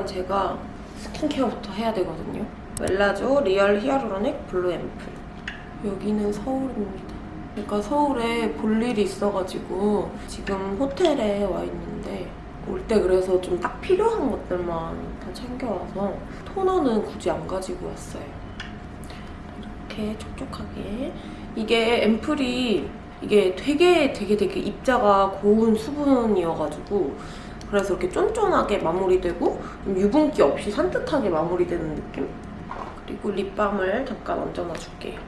일단 제가 스킨케어부터 해야 되거든요. Wellage Real Hyaluronic Blue 앰플. 여기는 서울입니다. 제가 서울에 볼 일이 있어가지고 지금 호텔에 와 있는데 올 때 그래서 좀 딱 필요한 것들만 다 챙겨와서 토너는 굳이 안 가지고 왔어요. 이렇게 촉촉하게 이게 앰플이 이게 되게 되게 되게 입자가 고운 수분이어가지고 그래서 이렇게 쫀쫀하게 마무리되고 좀 유분기 없이 산뜻하게 마무리되는 느낌? 그리고 립밤을 잠깐 얹어놔줄게요.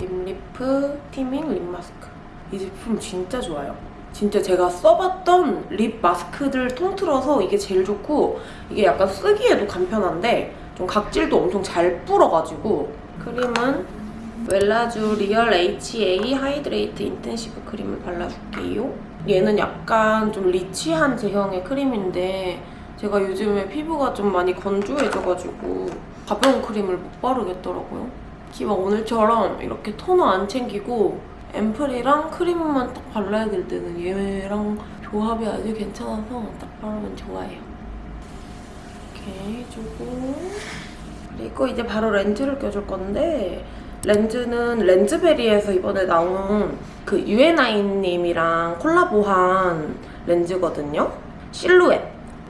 립리프 티밍 립 마스크. 이 제품 진짜 좋아요. 진짜 제가 써봤던 립 마스크들 통틀어서 이게 제일 좋고 이게 약간 쓰기에도 간편한데 좀 각질도 엄청 잘 불어가지고 크림은 Wellage Real HA Hydrate Intensive 크림을 발라줄게요. 얘는 약간 좀 rich한 제형의 크림인데 제가 요즘에 피부가 좀 많이 건조해져가지고 가벼운 크림을 못 바르겠더라고요. 기왕 오늘처럼 이렇게 토너 안 챙기고 앰플이랑 크림만 딱 발라야 될 때는 얘랑 조합이 아주 괜찮아서 딱 바르면 좋아요. 이렇게 해주고 그리고 이제 바로 렌즈를 껴줄 건데 렌즈는 렌즈베리에서 이번에 나온 그 유에나인님이랑 콜라보한 렌즈거든요. 실루엣.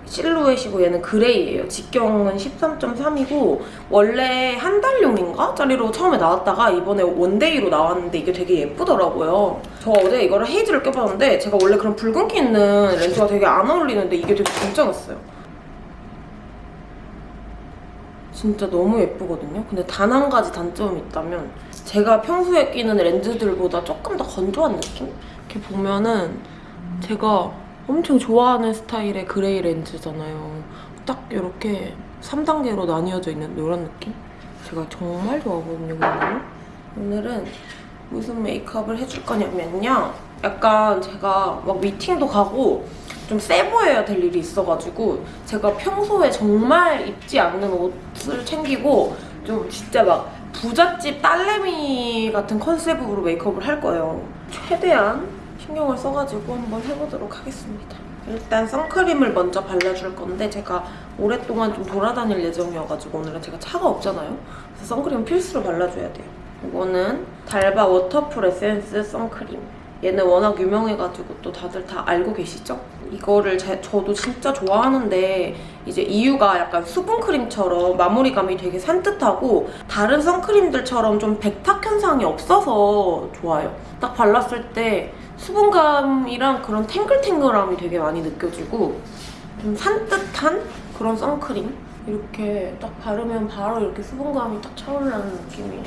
실루엣이고 얘는 gray예요. 직경은 13.3이고 원래 한 달용인가? 짜리로 처음에 나왔다가 이번에 one day로 나왔는데 이게 되게 예쁘더라고요. 저 어제 이거를 Haze를 껴봤는데 제가 원래 그런 붉은 기 있는 렌즈가 되게 안 어울리는데 이게 되게 괜찮았어요. 진짜 너무 예쁘거든요. 근데 단 한 가지 단점이 있다면 제가 평소에 끼는 렌즈들보다 조금 더 건조한 느낌? 이렇게 보면은 제가 엄청 좋아하는 스타일의 gray 렌즈잖아요. 딱 이렇게 3단계로 나뉘어져 있는 이런 느낌? 제가 정말 좋아하거든요, 오늘은. 오늘은 무슨 메이크업을 해줄 거냐면요. 약간 제가 막 미팅도 가고 좀 세 보여야 될 일이 있어가지고 제가 평소에 정말 입지 않는 옷을 챙기고 좀 진짜 막 부잣집 딸내미 같은 컨셉으로 메이크업을 할 거예요. 최대한 신경을 써가지고 한번 해보도록 하겠습니다. 일단 선크림을 먼저 발라줄 건데 제가 오랫동안 좀 돌아다닐 예정이어가지고 오늘은 제가 차가 없잖아요. 그래서 선크림 필수로 발라줘야 돼요. 이거는 d'Alba Waterfull Essence 선크림. 얘는 워낙 유명해가지고 또 다들 다 알고 계시죠? 이거를 제, 저도 진짜 좋아하는데 이제 이유가 약간 수분크림처럼 마무리감이 되게 산뜻하고 다른 선크림들처럼 좀 백탁 현상이 없어서 좋아요. 딱 발랐을 때 수분감이랑 그런 탱글탱글함이 되게 많이 느껴지고 좀 산뜻한 그런 선크림 이렇게 딱 바르면 바로 이렇게 수분감이 딱 차오르는 느낌이에요.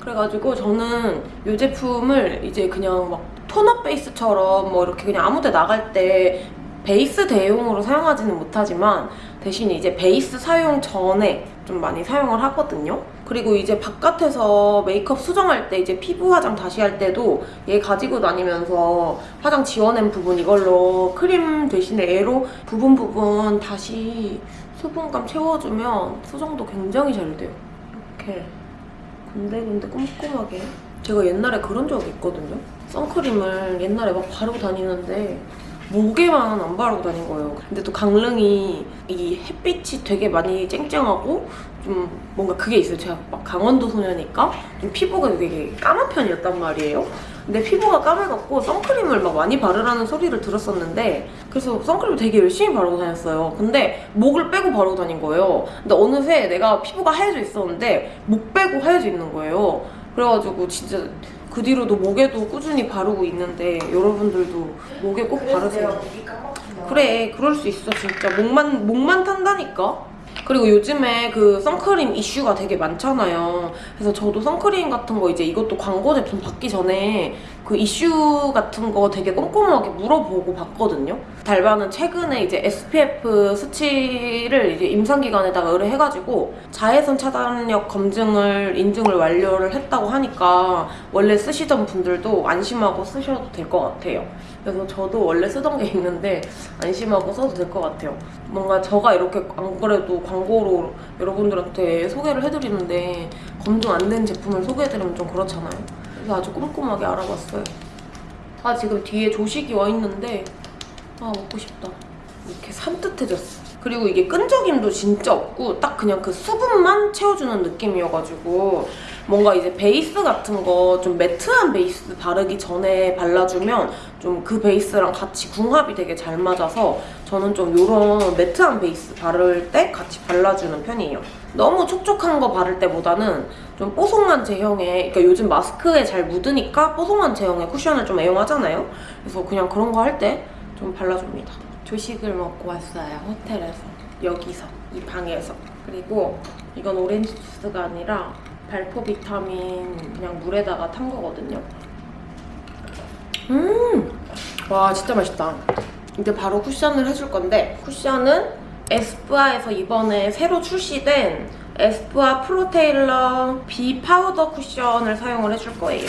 그래가지고 저는 이 제품을 이제 그냥 막 톤업 베이스처럼 뭐 이렇게 그냥 아무 데 나갈 때 베이스 대용으로 사용하지는 못하지만 대신 이제 베이스 사용 전에 좀 많이 사용을 하거든요. 그리고 이제 바깥에서 메이크업 수정할 때 이제 피부 화장 다시 할 때도 얘 가지고 다니면서 화장 지워낸 부분 이걸로 크림 대신에 얘로 부분 부분 다시 수분감 채워주면 수정도 굉장히 잘 돼요. 이렇게 군데군데 꼼꼼하게 제가 옛날에 그런 적이 있거든요. 선크림을 옛날에 막 바르고 다니는데 목에만 안 바르고 다닌 거예요. 근데 또 강릉이 이 햇빛이 되게 많이 쨍쨍하고 좀 뭔가 그게 있어요. 제가 막 강원도 소녀니까 좀 피부가 되게 까만 편이었단 말이에요. 근데 피부가 까매갖고 선크림을 막 많이 바르라는 소리를 들었었는데 그래서 선크림을 되게 열심히 바르고 다녔어요. 근데 목을 빼고 바르고 다닌 거예요. 근데 어느새 내가 피부가 하얘져 있었는데 목 빼고 하얘져 있는 거예요. 그래가지고 진짜 그 뒤로도 목에도 꾸준히 바르고 있는데 여러분들도 목에 꼭 바르세요. 그래 그럴 수 있어 진짜 목만 목만 탄다니까. 그리고 요즘에 그 선크림 이슈가 되게 많잖아요. 그래서 저도 선크림 같은 거 이제 이것도 광고 제품 받기 전에 그 이슈 같은 거 되게 꼼꼼하게 물어보고 봤거든요. 달바는 최근에 이제 SPF 수치를 이제 임상기관에다가 의뢰해가지고 자외선 차단력 검증을 인증을 완료를 했다고 하니까 원래 쓰시던 분들도 안심하고 쓰셔도 될 것 같아요. 그래서 저도 원래 쓰던 게 있는데 안심하고 써도 될 것 같아요. 뭔가 제가 이렇게 안 그래도 광고로 여러분들한테 소개를 해드리는데 검증 안 된 제품을 소개해드리면 좀 그렇잖아요. 그래서 아주 꼼꼼하게 알아봤어요. 아 지금 뒤에 조식이 와 있는데 아 먹고 싶다. 이렇게 산뜻해졌어. 그리고 이게 끈적임도 진짜 없고 딱 그냥 그 수분만 채워주는 느낌이어가지고 뭔가 이제 베이스 같은 거 좀 매트한 베이스 바르기 전에 발라주면 좀 그 베이스랑 같이 궁합이 되게 잘 맞아서 저는 좀 이런 매트한 베이스 바를 때 같이 발라주는 편이에요. 너무 촉촉한 거 바를 때보다는 좀 뽀송한 제형의 그러니까 요즘 마스크에 잘 묻으니까 뽀송한 제형의 쿠션을 좀 애용하잖아요. 그래서 그냥 그런 거 할 때 좀 발라줍니다. 조식을 먹고 왔어요. 호텔에서. 여기서. 이 방에서. 그리고 이건 오렌지 주스가 아니라 발포 비타민 그냥 물에다가 탄 거거든요. 음! 와, 진짜 맛있다. 이제 바로 쿠션을 해줄 건데 쿠션은 에스쁘아에서 이번에 새로 출시된 에스쁘아 Pro Tailor Be Powder 쿠션을 사용을 해줄 거예요.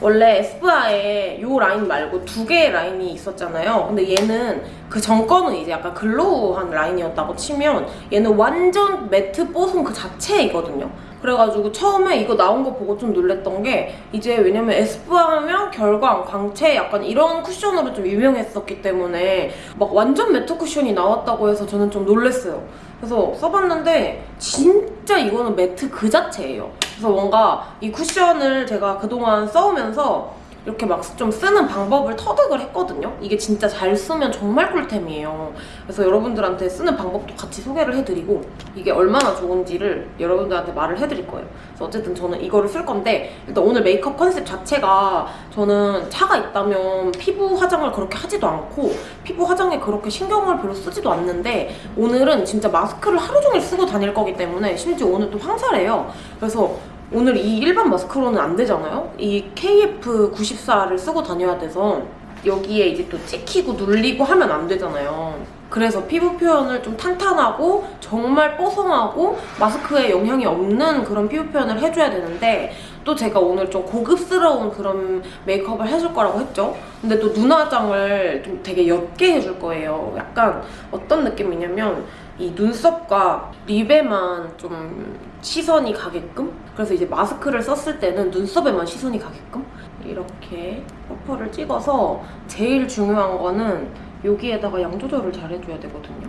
원래 에스쁘아에 이 라인 말고 두 개의 라인이 있었잖아요. 근데 얘는 그 전거는 이제 약간 glow한 라인이었다고 치면 얘는 완전 matte 뽀송 그 자체이거든요. 그래가지고 처음에 이거 나온 거 보고 좀 놀랬던 게 이제 왜냐면 에스쁘아 하면 결광, 광채 약간 이런 쿠션으로 좀 유명했었기 때문에 막 완전 매트 쿠션이 나왔다고 해서 저는 좀 놀랬어요. 그래서 써봤는데 진짜 이거는 매트 그 자체예요. 그래서 뭔가 이 쿠션을 제가 그동안 써오면서 이렇게 막 좀 쓰는 방법을 터득을 했거든요. 이게 진짜 잘 쓰면 정말 꿀템이에요. 그래서 여러분들한테 쓰는 방법도 같이 소개를 해드리고 이게 얼마나 좋은지를 여러분들한테 말을 해드릴 거예요. 그래서 어쨌든 저는 이거를 쓸 건데 일단 오늘 메이크업 컨셉 자체가 저는 차가 있다면 피부 화장을 그렇게 하지도 않고 피부 화장에 그렇게 신경을 별로 쓰지도 않는데 오늘은 진짜 마스크를 하루 종일 쓰고 다닐 거기 때문에 심지어 오늘 또 황사래요. 그래서 오늘 이 일반 마스크로는 안 되잖아요? 이 KF94를 쓰고 다녀야 돼서 여기에 이제 또 찍히고 눌리고 하면 안 되잖아요. 그래서 피부 표현을 좀 탄탄하고 정말 뽀송하고 마스크에 영향이 없는 그런 피부 표현을 해줘야 되는데 또 제가 오늘 좀 고급스러운 그런 메이크업을 해줄 거라고 했죠. 근데 또 눈화장을 좀 되게 옅게 해줄 거예요. 약간 어떤 느낌이냐면 이 눈썹과 립에만 좀 시선이 가게끔 그래서 이제 마스크를 썼을 때는 눈썹에만 시선이 가게끔 이렇게 퍼프를 찍어서 제일 중요한 거는 여기에다가 양 조절을 잘 해줘야 되거든요.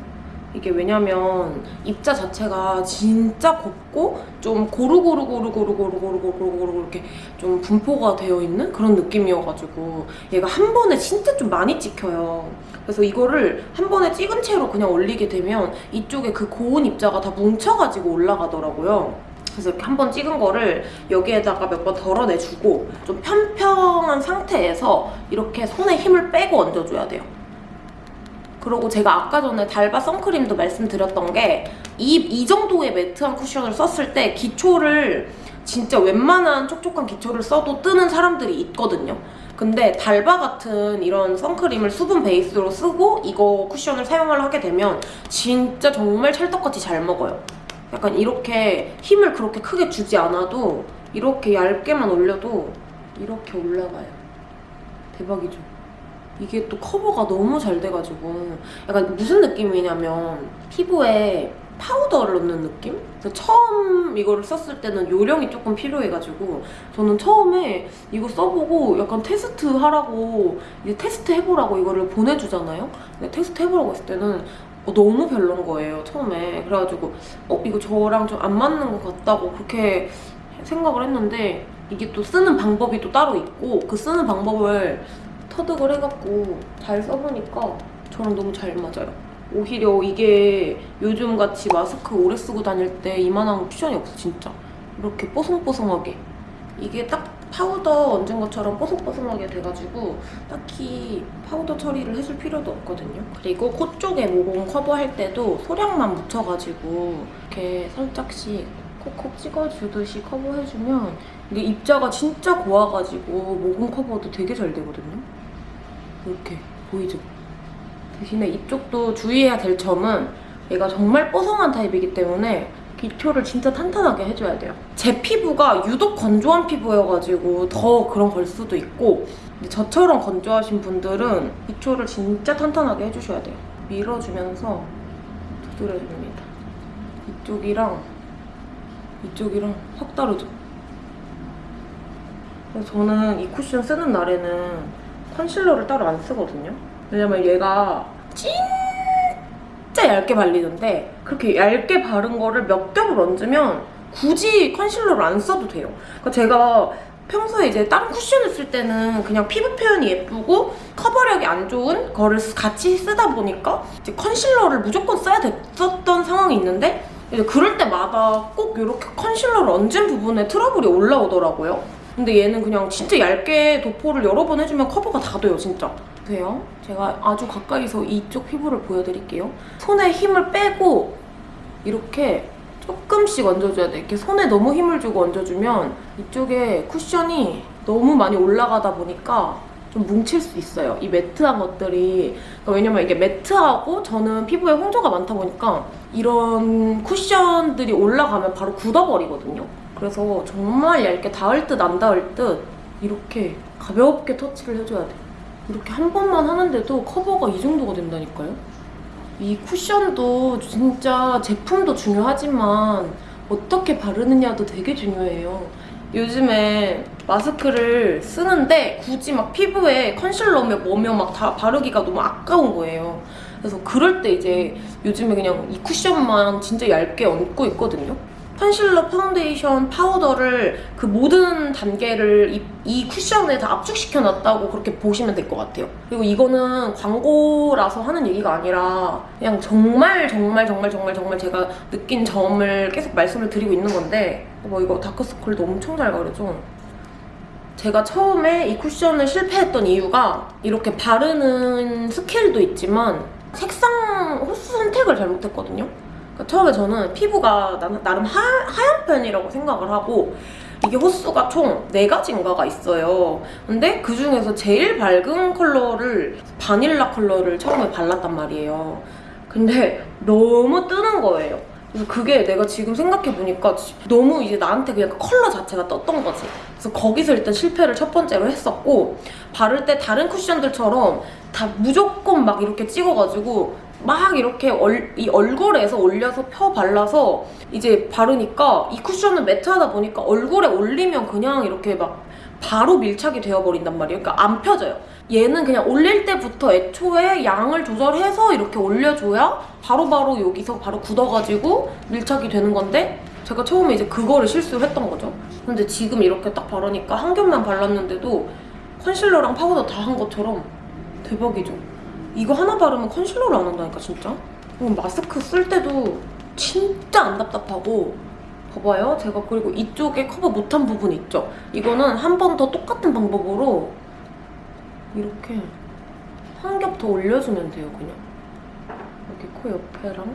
이게 왜냐면 입자 자체가 진짜 곱고 좀 고루고루고루고루고루고루고루고루 이렇게 좀 분포가 되어 있는 그런 느낌이어가지고 얘가 한 번에 진짜 좀 많이 찍혀요. 그래서 이거를 한 번에 찍은 채로 그냥 올리게 되면 이쪽에 그 고운 입자가 다 뭉쳐가지고 올라가더라고요. 그래서 이렇게 한 번 찍은 거를 여기에다가 몇 번 덜어내주고 좀 평평한 상태에서 이렇게 손에 힘을 빼고 얹어줘야 돼요. 그리고 제가 아까 전에 달바 선크림도 말씀드렸던 게 이 이 정도의 매트한 쿠션을 썼을 때 기초를 진짜 웬만한 촉촉한 기초를 써도 뜨는 사람들이 있거든요. 근데 달바 같은 이런 선크림을 수분 베이스로 쓰고 이거 쿠션을 사용을 하게 되면 진짜 정말 찰떡같이 잘 먹어요. 약간 이렇게 힘을 그렇게 크게 주지 않아도 이렇게 얇게만 올려도 이렇게 올라가요. 대박이죠? 이게 또 커버가 너무 잘 돼가지고 약간 무슨 느낌이냐면 피부에 파우더를 넣는 느낌? 처음 이거를 썼을 때는 요령이 조금 필요해가지고 저는 처음에 이거 써보고 약간 테스트 하라고 이제 테스트 해보라고 이거를 보내주잖아요? 근데 테스트 해보라고 했을 때는 어, 너무 별론 거예요 처음에 그래가지고 어 이거 저랑 좀 안 맞는 것 같다고 그렇게 생각을 했는데 이게 또 쓰는 방법이 또 따로 있고 그 쓰는 방법을 터득을 해갖고 잘 써보니까 저랑 너무 잘 맞아요. 오히려 이게 요즘 같이 마스크 오래 쓰고 다닐 때 이만한 쿠션이 없어 진짜. 이렇게 뽀송뽀송하게. 이게 딱 파우더 얹은 것처럼 뽀송뽀송하게 돼가지고 딱히 파우더 처리를 해줄 필요도 없거든요. 그리고 코 쪽에 모공 커버할 때도 소량만 묻혀가지고 이렇게 살짝씩 콕콕 찍어주듯이 커버해주면 이게 입자가 진짜 고와가지고 모공 커버도 되게 잘 되거든요. 이렇게 보이죠? 대신에 이쪽도 주의해야 될 점은 얘가 정말 뽀송한 타입이기 때문에 기초를 진짜 탄탄하게 해줘야 돼요. 제 피부가 유독 건조한 피부여가지고 더 그런 걸 수도 있고 저처럼 건조하신 분들은 기초를 진짜 탄탄하게 해주셔야 돼요. 밀어주면서 두드려줍니다. 이쪽이랑 이쪽이랑 확 다르죠? 저는 이 쿠션 쓰는 날에는 컨실러를 따로 안 쓰거든요. 왜냐면 얘가 진짜 얇게 발리는데 그렇게 얇게 바른 거를 몇 겹을 얹으면 굳이 컨실러를 안 써도 돼요. 그러니까 제가 평소에 이제 다른 쿠션을 쓸 때는 그냥 피부 표현이 예쁘고 커버력이 안 좋은 거를 쓰- 같이 쓰다 보니까 이제 컨실러를 무조건 써야 됐었던 상황이 있는데 이제 그럴 때마다 꼭 이렇게 컨실러를 얹은 부분에 트러블이 올라오더라고요. 근데 얘는 그냥 진짜 얇게 도포를 여러 번 해주면 커버가 다 돼요, 진짜. 보세요. 제가 아주 가까이서 이쪽 피부를 보여드릴게요. 손에 힘을 빼고 이렇게 조금씩 얹어줘야 돼. 이렇게 손에 너무 힘을 주고 얹어주면 이쪽에 쿠션이 너무 많이 올라가다 보니까 좀 뭉칠 수 있어요. 이 매트한 것들이. 그러니까 왜냐면 이게 매트하고 저는 피부에 홍조가 많다 보니까 이런 쿠션들이 올라가면 바로 굳어버리거든요. 그래서 정말 얇게 닿을 듯 안 닿을 듯 이렇게 가볍게 터치를 해줘야 돼. 이렇게 한 번만 하는데도 커버가 이 정도가 된다니까요. 이 쿠션도 진짜 제품도 중요하지만 어떻게 바르느냐도 되게 중요해요. 요즘에 마스크를 쓰는데 굳이 막 피부에 컨실러며 뭐며 막 다 바르기가 너무 아까운 거예요. 그래서 그럴 때 이제 요즘에 그냥 이 쿠션만 진짜 얇게 얹고 있거든요. 컨실러, 파운데이션, 파우더를 그 모든 단계를 이, 이 쿠션에 다 압축시켜 놨다고 그렇게 보시면 될 것 같아요. 그리고 이거는 광고라서 하는 얘기가 아니라 그냥 정말 정말 정말 정말 정말 제가 느낀 점을 계속 말씀을 드리고 있는 건데 뭐 이거 다크서클도 엄청 잘 가려져. 제가 처음에 이 쿠션을 실패했던 이유가 이렇게 바르는 skill도 있지만 색상 호수 선택을 잘못했거든요. 그러니까 처음에 저는 피부가 나, 나름 하, 하얀 편이라고 생각을 하고 이게 호수가 총 4가지인가가 있어요. 근데 그 중에서 제일 밝은 컬러를 바닐라 컬러를 처음에 발랐단 말이에요. 근데 너무 뜨는 거예요. 그래서 그게 내가 지금 생각해보니까 너무 이제 나한테 그냥 그 컬러 자체가 떴던 거지. 그래서 거기서 일단 실패를 첫 번째로 했었고 바를 때 다른 쿠션들처럼 다 무조건 막 이렇게 찍어가지고 막 이렇게 얼, 이 얼굴에서 올려서 펴 발라서 이제 바르니까 이 쿠션은 매트하다 보니까 얼굴에 올리면 그냥 이렇게 막 바로 밀착이 되어버린단 말이에요. 그러니까 안 펴져요. 얘는 그냥 올릴 때부터 애초에 양을 조절해서 이렇게 올려줘야 바로바로 여기서 바로 굳어가지고 밀착이 되는 건데 제가 처음에 이제 그거를 실수를 했던 거죠. 근데 지금 이렇게 딱 바르니까 한 겹만 발랐는데도 컨실러랑 파우더 다 한 것처럼 대박이죠. 이거 하나 바르면 컨실러를 안 한다니까 진짜. 그럼 마스크 쓸 때도 진짜 안 답답하고 봐봐요. 제가 그리고 이쪽에 커버 못한 부분 있죠? 이거는 한 번 더 똑같은 방법으로 이렇게 한 겹 더 올려주면 돼요, 그냥. 여기 코 옆에랑.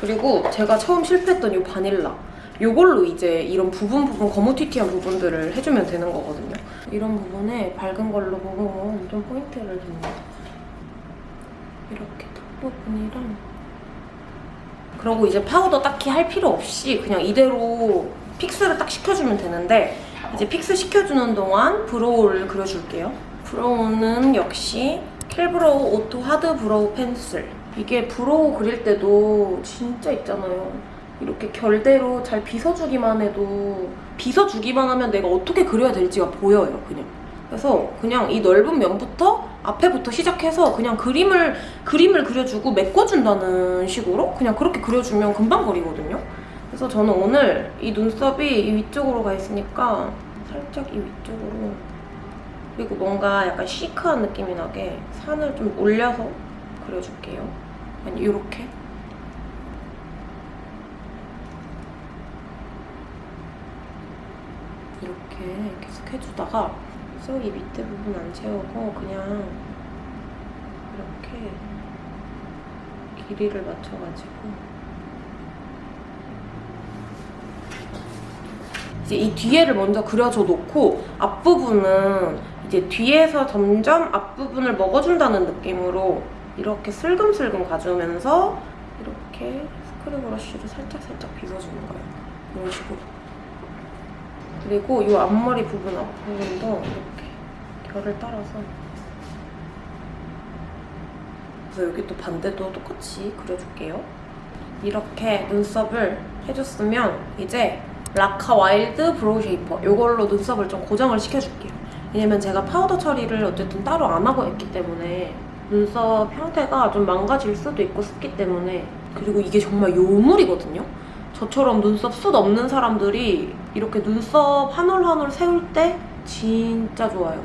그리고 제가 처음 실패했던 이 바닐라. 이걸로 이제 이런 부분 부분 거무튀튀한 부분들을 해주면 되는 거거든요. 이런 부분에 밝은 걸로 보면 좀 포인트를 줍니다. 이렇게 턱 부분이랑 그러고 이제 파우더 딱히 할 필요 없이 그냥 이대로 fix를 딱 시켜주면 되는데 이제 fix 시켜주는 동안 brow를 그려줄게요. brow는 역시 킬브로우 오토 하드 브로우 펜슬. 이게 brow 그릴 때도 진짜 있잖아요. 이렇게 결대로 잘 빗어주기만 해도 빗어주기만 하면 내가 어떻게 그려야 될지가 보여요, 그냥. 그래서 그냥 이 넓은 면부터 앞에부터 시작해서 그냥 그림을 그림을 그려주고 메꿔준다는 식으로 그냥 그렇게 그려주면 금방 그리거든요. 그래서 저는 오늘 이 눈썹이 이 위쪽으로 가 있으니까 살짝 이 위쪽으로 그리고 뭔가 약간 chic한 느낌이 나게 산을 좀 올려서 그려줄게요. 아니 이렇게 이렇게 계속 해주다가 쏙이 밑에 부분 안 채우고 그냥 이렇게 길이를 맞춰가지고 이제 이 뒤에를 먼저 그려줘 놓고 앞부분은 이제 뒤에서 점점 앞부분을 먹어준다는 느낌으로 이렇게 슬금슬금 가주면서 이렇게 스크류 브러쉬로 살짝살짝 빗어주는 거예요. 이런 식으로. 그리고 이 앞머리 부분 앞부분도 이렇게 결을 따라서 그래서 여기 또 반대도 똑같이 그려줄게요. 이렇게 눈썹을 해줬으면 이제 라카 와일드 브로우 쉐이퍼 이걸로 눈썹을 좀 고정을 시켜줄게요. 왜냐면 제가 파우더 처리를 어쨌든 따로 안 하고 했기 때문에 눈썹 형태가 좀 망가질 수도 있고 습기 때문에 그리고 이게 정말 요물이거든요. 저처럼 눈썹 숱 없는 사람들이 이렇게 눈썹 한 올 한 올 세울 때 진짜 좋아요.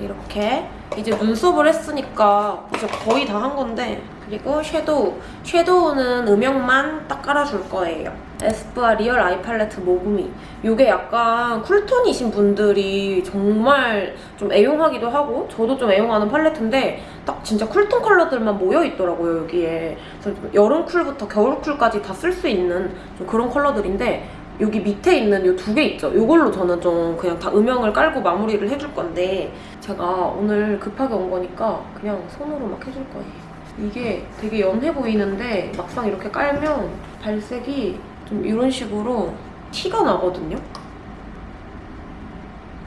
이렇게 이제 눈썹을 했으니까 이제 거의 다 한 건데 그리고 섀도우 섀도우는 음영만 딱 깔아줄 거예요. 에스쁘아 리얼 아이 팔레트 모구미 이게 약간 cool tone이신 분들이 정말 좀 애용하기도 하고 저도 좀 애용하는 팔레트인데 딱 진짜 cool tone 컬러들만 모여 있더라고요 여기에. 그래서 좀 여름 cool부터 겨울 cool까지 다 쓸 수 있는 좀 그런 컬러들인데 여기 밑에 있는 이 두 개 있죠? 이걸로 저는 좀 그냥 다 음영을 깔고 마무리를 해줄 건데 제가 오늘 급하게 온 거니까 그냥 손으로 막 해줄 거예요. 이게 되게 연해 보이는데 막상 이렇게 깔면 발색이 좀 이런 식으로 티가 나거든요?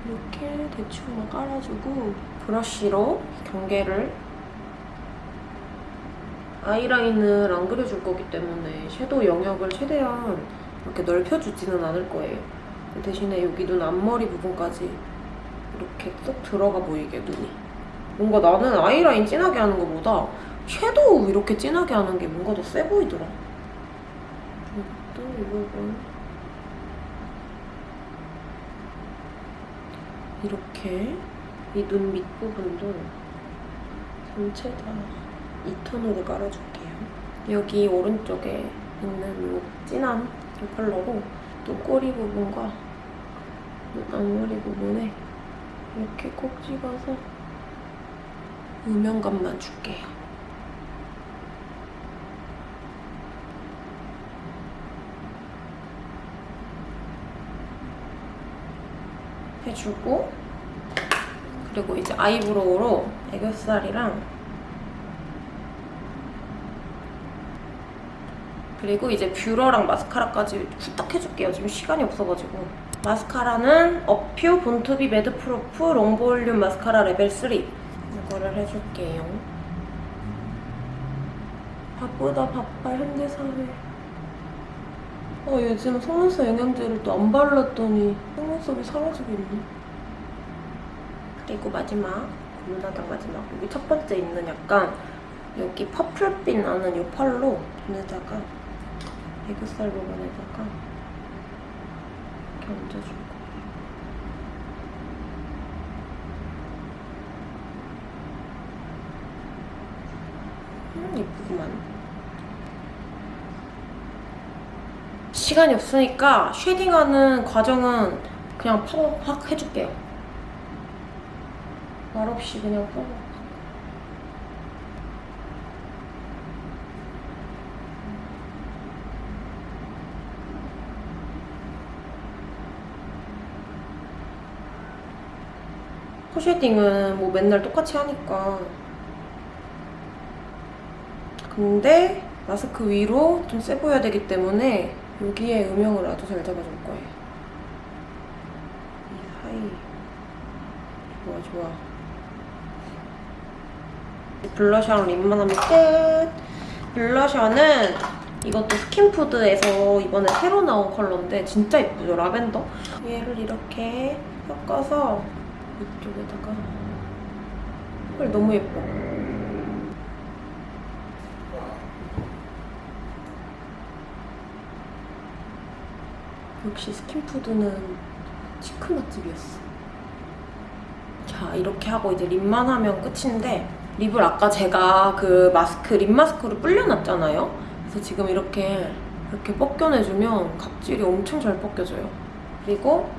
이렇게 대충만 깔아주고 브러쉬로 경계를 아이라인을 안 그려줄 거기 때문에 섀도우 영역을 최대한 이렇게 넓혀주지는 않을 거예요. 대신에 여기 눈 앞머리 부분까지 이렇게 쏙 들어가 보이게 눈이. 뭔가 나는 아이라인 진하게 하는 것보다 섀도우 이렇게 진하게 하는 게 뭔가 더 세 보이더라. 이것도 이 부분. 이렇게 이 눈 밑부분도 전체 다이 톤으로 깔아줄게요. 여기 오른쪽에 있는 이 진한 이 컬러로 또 꼬리 부분과 눈 앞머리 부분에 이렇게 콕 찍어서 음영감만 줄게요. 해주고 그리고 이제 아이브로우로 애교살이랑 그리고 이제 뷰러랑 마스카라까지 후딱 해줄게요. 지금 시간이 없어가지고. 마스카라는 어퓨 본투비 매드프루프 롱볼륨 마스카라 레벨 3 이거를 해줄게요. 바쁘다 바빠 현대사회. 어 요즘 속눈썹 영양제를 또 안 발랐더니 속눈썹이 사라지고 있네. 그리고 마지막 고문하다 마지막 여기 첫 번째 있는 약간 여기 purple빛 나는 이 펄로 눈에다가 애교살 부분에다가 이렇게 얹어줄 거예요. 음, 예쁘구만. 시간이 없으니까 쉐딩하는 과정은 그냥 팍팍 해줄게요. 말없이 그냥 팍팍. 코 shading은 뭐 맨날 똑같이 하니까. 근데 마스크 위로 좀 세 보여야 되기 때문에 여기에 음영을 아주 잘 잡아줄 거예요. 이 사이. 좋아 좋아. 블러셔랑 lip만 하면 끝. 블러셔는 이것도 스킨푸드에서 이번에 새로 나온 컬러인데 진짜 예쁘죠? 라벤더? 얘를 이렇게 섞어서 이쪽에다가. 헐 너무 예뻐. 역시 스킨푸드는 cheek 맛집이었어. 자 이렇게 하고 이제 lip만 하면 끝인데 lip을 아까 제가 그 마스크 lip 마스크를 불려놨잖아요? 그래서 지금 이렇게 이렇게 벗겨내주면 각질이 엄청 잘 벗겨져요. 그리고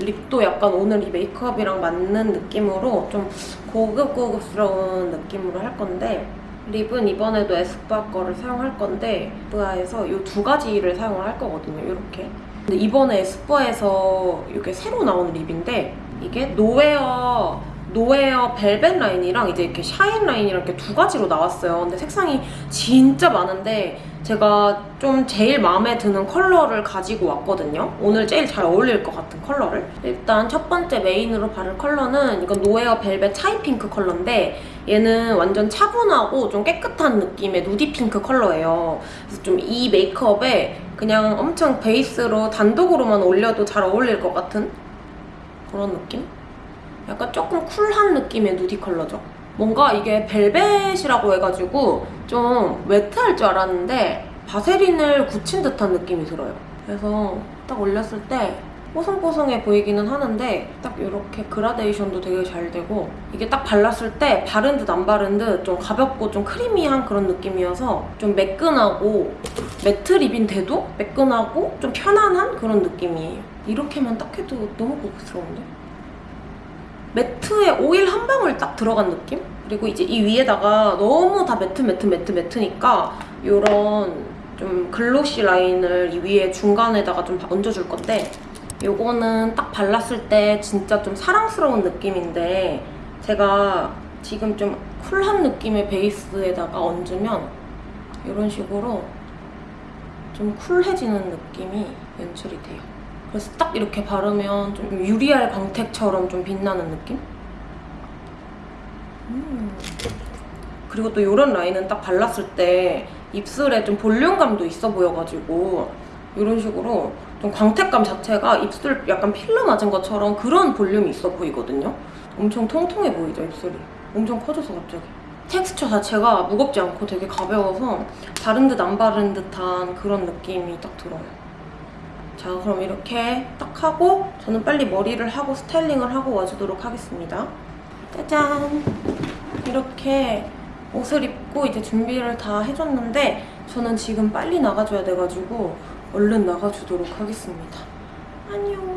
lip도 약간 오늘 이 메이크업이랑 맞는 느낌으로 좀 고급고급스러운 느낌으로 할 건데 lip은 이번에도 에스쁘아 거를 사용할 건데 에스쁘아에서 이 두 가지를 사용을 할 거거든요, 이렇게. 근데 이번에 에스쁘아에서 이게 새로 나온 lip인데 이게 노웨어 노웨어 벨벳 라인이랑 이제 이렇게 shine 라인이랑 이렇게 두 가지로 나왔어요. 근데 색상이 진짜 많은데 제가 좀 제일 마음에 드는 컬러를 가지고 왔거든요. 오늘 제일 잘 어울릴 것 같은 컬러를. 일단 첫 번째 메인으로 바를 컬러는 이건 노웨어 벨벳 차이 핑크 컬러인데 얘는 완전 차분하고 좀 깨끗한 느낌의 nudy 핑크 컬러예요. 그래서 좀 이 메이크업에 그냥 엄청 베이스로 단독으로만 올려도 잘 어울릴 것 같은 그런 느낌? 약간 조금 쿨한 느낌의 nudy 컬러죠. 뭔가 이게 벨벳이라고 해가지고 좀 웨트할 줄 알았는데 바세린을 굳힌 듯한 느낌이 들어요. 그래서 딱 올렸을 때 뽀송뽀송해 보이기는 하는데 딱 이렇게 그라데이션도 되게 잘 되고 이게 딱 발랐을 때 바른 듯 안 바른 듯 좀 가볍고 좀 크리미한 그런 느낌이어서 좀 매끈하고 매트 립인데도 매끈하고 좀 편안한 그런 느낌이에요. 이렇게만 딱 해도 너무 고급스러운데? 매트에 오일 한 방울 딱 들어간 느낌? 그리고 이제 이 위에다가 너무 다 매트 매트 매트 매트니까 이런 좀 글로시 라인을 이 위에 중간에다가 좀 얹어줄 건데 요거는 딱 발랐을 때 진짜 좀 사랑스러운 느낌인데 제가 지금 좀 쿨한 느낌의 베이스에다가 얹으면 이런 식으로 좀 쿨해지는 느낌이 연출이 돼요. 그래서 딱 이렇게 바르면 좀 유리알 광택처럼 좀 빛나는 느낌? 음. 그리고 또 이런 라인은 딱 발랐을 때 입술에 좀 볼륨감도 있어 보여가지고 이런 식으로 좀 광택감 자체가 입술 약간 필러 맞은 것처럼 그런 볼륨이 있어 보이거든요. 엄청 통통해 보이죠, 입술이. 엄청 커져서 갑자기. 텍스처 자체가 무겁지 않고 되게 가벼워서 바른 듯 안 바른 듯한 그런 느낌이 딱 들어요. 자, 그럼 이렇게 딱 하고 저는 빨리 머리를 하고 스타일링을 하고 와주도록 하겠습니다. 짜잔! 이렇게 옷을 입고 이제 준비를 다 해줬는데 저는 지금 빨리 나가줘야 돼가지고 얼른 나가주도록 하겠습니다. 안녕!